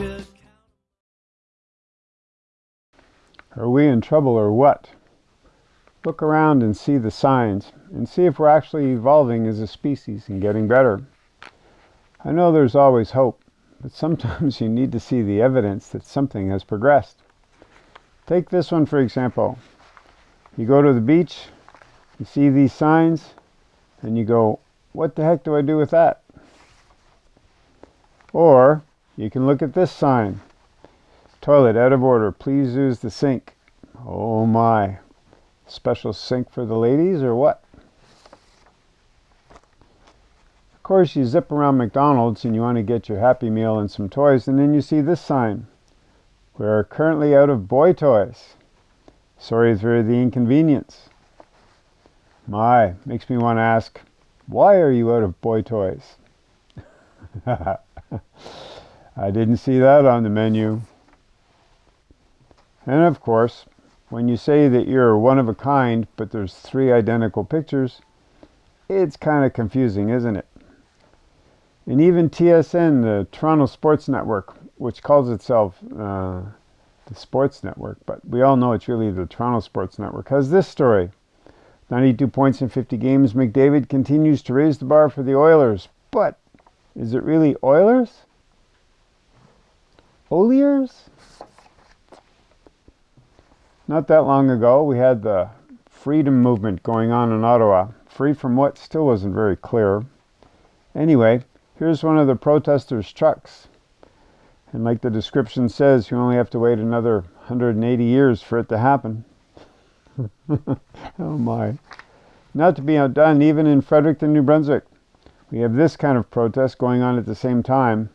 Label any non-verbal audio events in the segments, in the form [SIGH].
accountable. Are we in trouble or what? Look around and see the signs and see if we're actually evolving as a species and getting better. I know there's always hope, but sometimes [LAUGHS] you need to see the evidence that something has progressed. Take this one for example. You go to the beach, you see these signs, and you go, what the heck do I do with that? Or you can look at this sign. Toilet out of order. Please use the sink. Oh my. Special sink for the ladies or what? Of course, you zip around McDonald's and you want to get your Happy Meal and some toys, and then you see this sign. We are currently out of boy toys. Sorry for the inconvenience. My, makes me want to ask, why are you out of boy toys? [LAUGHS] I didn't see that on the menu. And of course, when you say that you're one of a kind, but there's three identical pictures, it's kind of confusing, isn't it? And even TSN, the Toronto Sports Network, which calls itself uh, the Sports Network, but we all know it's really the Toronto Sports Network, has this story. 92 points in 50 games, McDavid continues to raise the bar for the Oilers. But is it really Oilers? Oilers? Not that long ago, we had the freedom movement going on in Ottawa. Free from what still wasn't very clear. Anyway, here's one of the protesters' trucks. And like the description says, you only have to wait another 180 years for it to happen. [LAUGHS] oh my. Not to be outdone, even in Fredericton, New Brunswick, we have this kind of protest going on at the same time.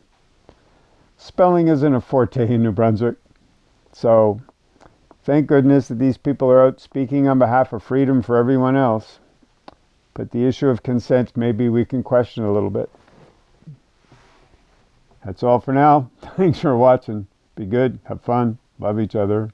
Spelling isn't a forte in New Brunswick, so Thank goodness that these people are out speaking on behalf of freedom for everyone else. But the issue of consent, maybe we can question a little bit. That's all for now. [LAUGHS] Thanks for watching. Be good, have fun, love each other.